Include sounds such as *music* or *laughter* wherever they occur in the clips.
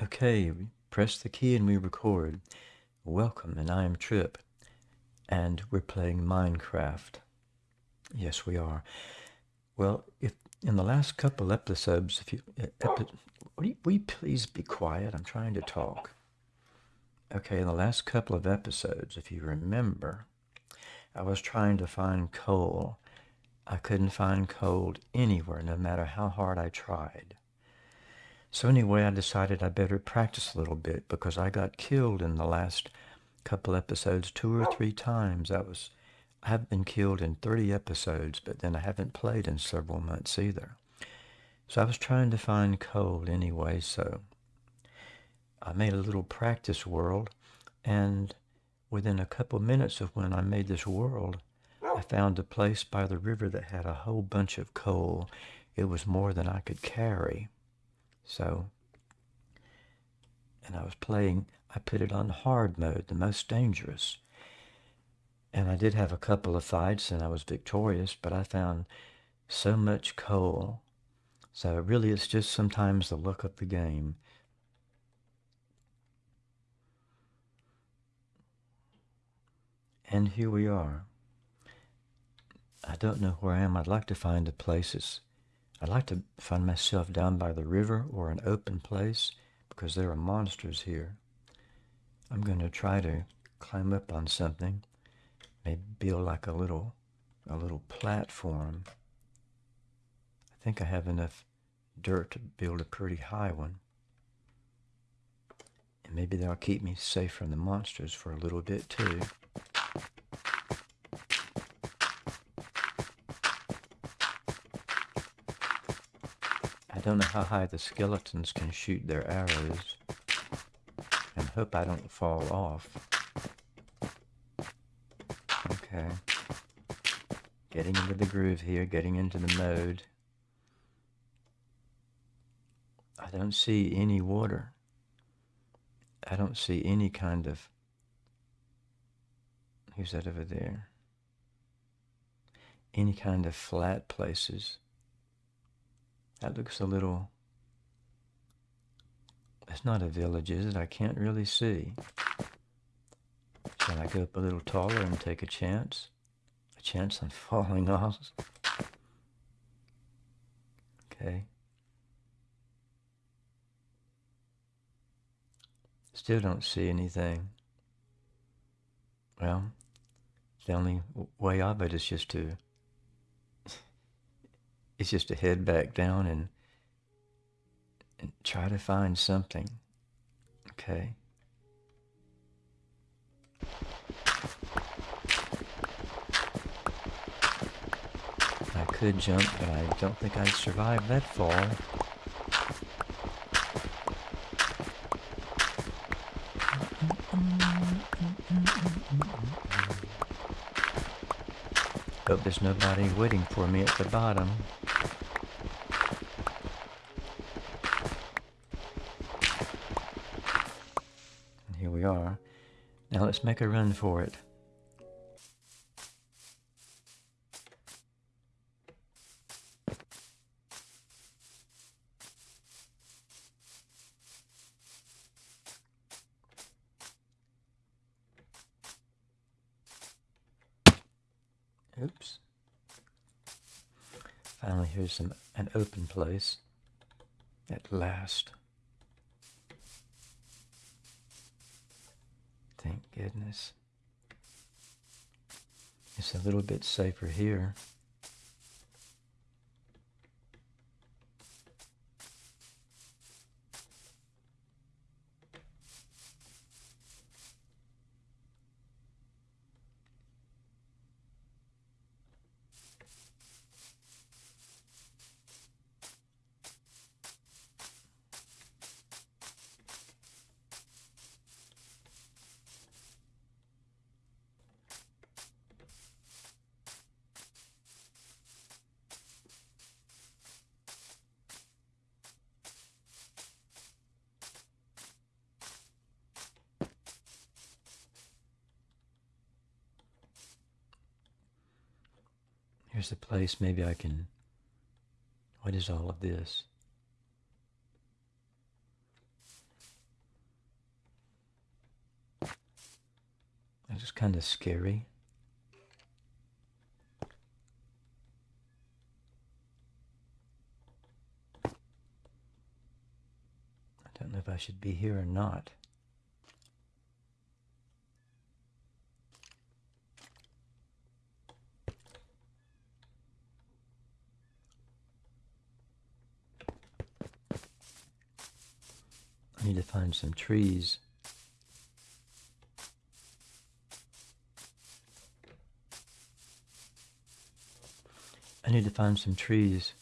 Okay, we press the key and we record. Welcome, and I am Trip, and we're playing Minecraft. Yes, we are. Well, if in the last couple episodes, if you, eh, epi will, you, will you please be quiet? I'm trying to talk. Okay, in the last couple of episodes, if you remember, I was trying to find coal. I couldn't find coal anywhere, no matter how hard I tried. So anyway, I decided I better practice a little bit because I got killed in the last couple episodes two or oh. three times. I was I have been killed in 30 episodes, but then I haven't played in several months either. So I was trying to find coal anyway, so I made a little practice world, and within a couple minutes of when I made this world, I oh. found a place by the river that had a whole bunch of coal. It was more than I could carry. So, and I was playing, I put it on hard mode, the most dangerous. And I did have a couple of fights and I was victorious, but I found so much coal. So really it's just sometimes the luck of the game. And here we are. I don't know where I am. I'd like to find a place that's I'd like to find myself down by the river or an open place because there are monsters here. I'm going to try to climb up on something, maybe build like a little, a little platform. I think I have enough dirt to build a pretty high one. And maybe that'll keep me safe from the monsters for a little bit too. Don't know how high the skeletons can shoot their arrows. And hope I don't fall off. Okay. Getting into the groove here, getting into the mode. I don't see any water. I don't see any kind of... Who's that over there? Any kind of flat places. That looks a little... It's not a village, is it? I can't really see. Shall I go up a little taller and take a chance? A chance on *laughs* falling off? Okay. Still don't see anything. Well, the only way of it is just to is just to head back down and, and try to find something. Okay. I could jump, but I don't think I'd survive that fall. Hope there's nobody waiting for me at the bottom. Now let's make a run for it. Oops. Finally, here's some an open place. At last. Thank goodness. It's a little bit safer here. Here's a place maybe I can. What is all of this? It's just kind of scary. I don't know if I should be here or not. Find some trees. I need to find some trees.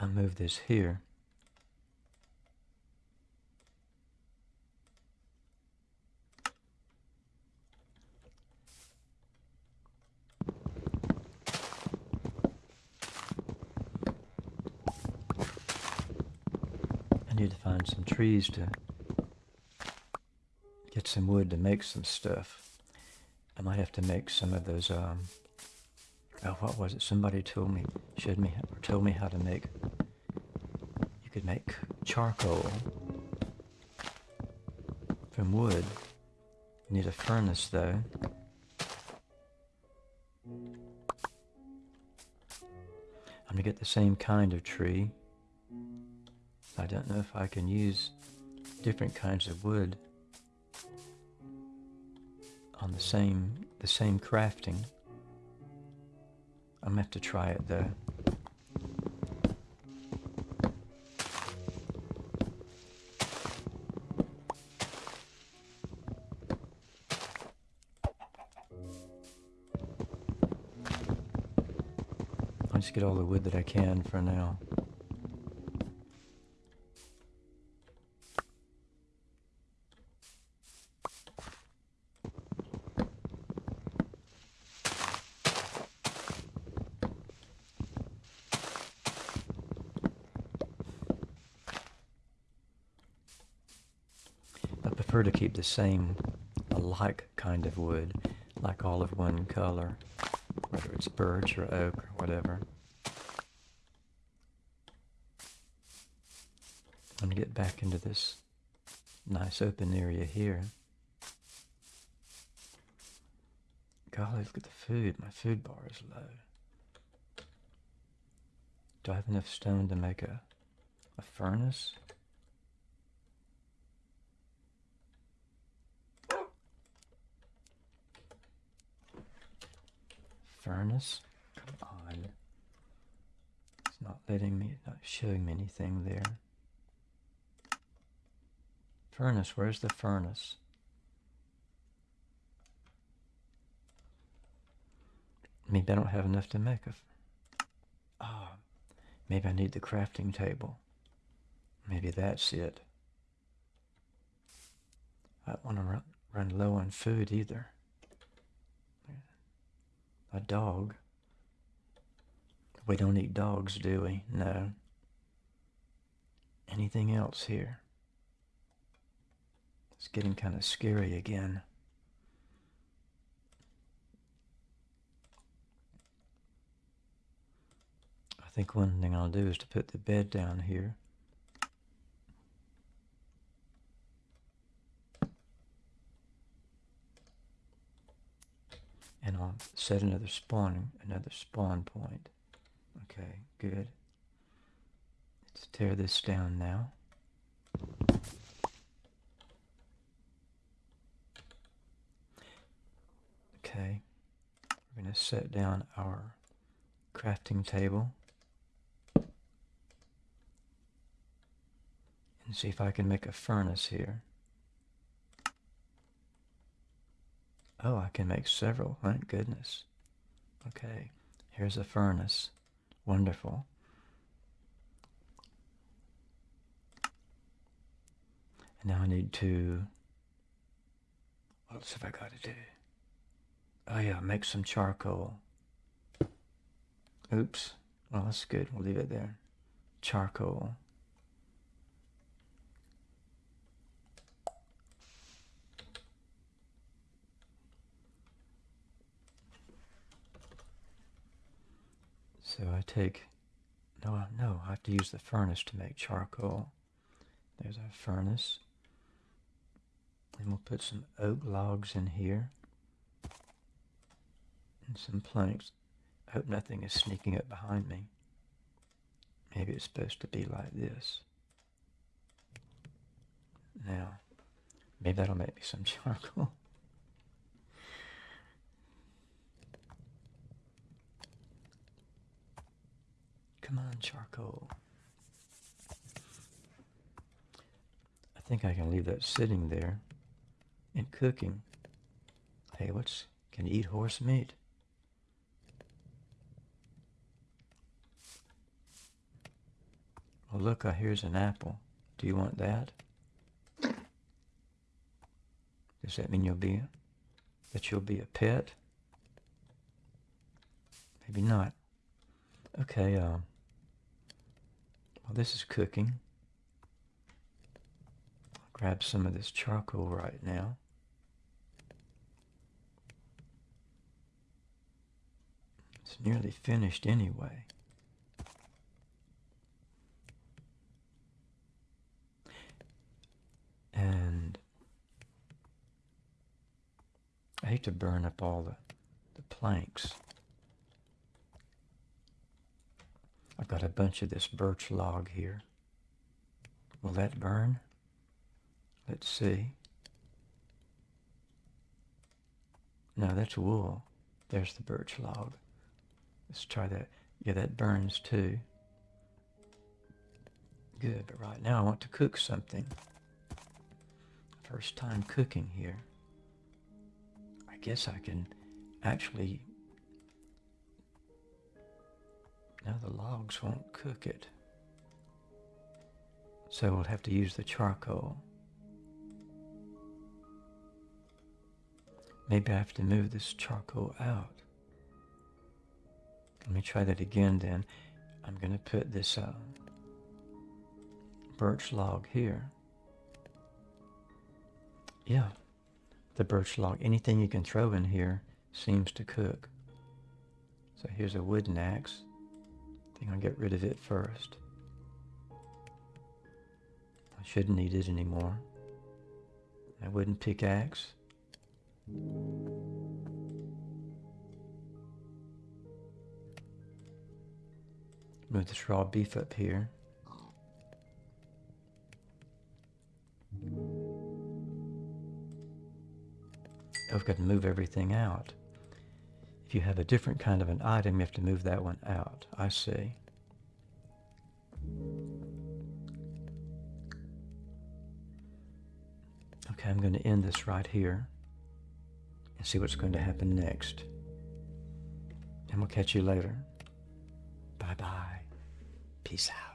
I move this here. I need to find some trees to get some wood to make some stuff. I might have to make some of those um, Oh, what was it? Somebody told me, showed me, or told me how to make. Make charcoal from wood. Need a furnace, though. I'm gonna get the same kind of tree. I don't know if I can use different kinds of wood on the same the same crafting. I'm gonna have to try it though. Just get all the wood that I can for now. I prefer to keep the same alike kind of wood, like all of one color, whether it's birch or oak or whatever. I'm going to get back into this nice open area here. Golly, look at the food. My food bar is low. Do I have enough stone to make a, a furnace? furnace. Come on. It's not letting me, not showing me anything there. Furnace, where's the furnace? Maybe I don't have enough to make a... Oh, maybe I need the crafting table. Maybe that's it. I don't want to run, run low on food either a dog. We don't eat dogs, do we? No. Anything else here? It's getting kind of scary again. I think one thing I'll do is to put the bed down here. and I'll set another spawn, another spawn point. Okay, good. Let's tear this down now. Okay, we're going to set down our crafting table and see if I can make a furnace here. Oh, I can make several. Thank goodness. Okay, here's a furnace. Wonderful. And now I need to, what else have I got to do? Oh yeah, make some charcoal. Oops. Well, that's good. We'll leave it there. Charcoal. So I take, no, no, I have to use the furnace to make charcoal. There's our furnace. And we'll put some oak logs in here. And some planks. I hope nothing is sneaking up behind me. Maybe it's supposed to be like this. Now, maybe that'll make me some *laughs* charcoal. Come on, charcoal. I think I can leave that sitting there and cooking. Hey, what's, can you eat horse meat? Well, look, uh, here's an apple. Do you want that? Does that mean you'll be, that you'll be a pet? Maybe not. Okay, um, well, this is cooking. I'll grab some of this charcoal right now. It's nearly finished anyway. And I hate to burn up all the, the planks. I've got a bunch of this birch log here. Will that burn? Let's see. No, that's wool. There's the birch log. Let's try that. Yeah, that burns too. Good, but right now I want to cook something. First time cooking here. Guess I can actually Now the logs won't cook it. So we'll have to use the charcoal. Maybe I have to move this charcoal out. Let me try that again then. I'm going to put this uh, birch log here. Yeah, the birch log. Anything you can throw in here seems to cook. So here's a wooden axe I think I'll get rid of it first. I shouldn't need it anymore. A wooden pickaxe. Move this raw beef up here. I've got to move everything out. If you have a different kind of an item, you have to move that one out. I see. Okay, I'm going to end this right here and see what's going to happen next. And we'll catch you later. Bye-bye. Peace out.